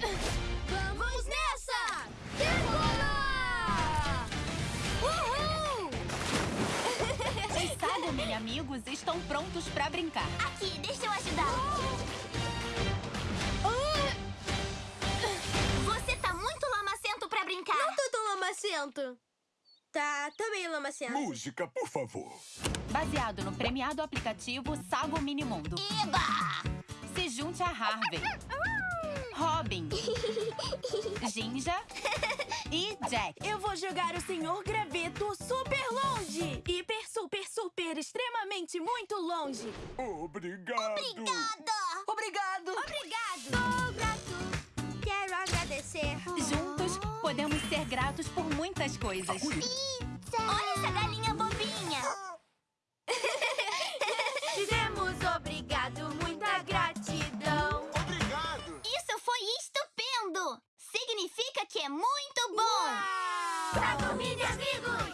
Vamos nessa! Decolar! Uhul! Os Sagumi amigos estão prontos pra brincar. Aqui, deixa eu ajudar. Oh! Uh! Você tá muito lamacento pra brincar. Não tô tão lamacento. Tá, também lamacento. Música, por favor. Baseado no premiado aplicativo Sago Minimundo. Eba! Se junte a Harvey. Robin, Ginja e Jack. Eu vou jogar o Senhor Graveto super longe! Hiper, super, super, extremamente muito longe! Obrigado. Obrigada! Obrigado! Obrigado! Sou grato. Quero agradecer. Juntos, podemos ser gratos por muitas coisas. Pizza! Olha essa galinha que é muito bom! Uau! Pra dormir, amigos!